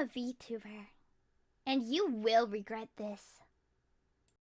a VTuber. And you will regret this.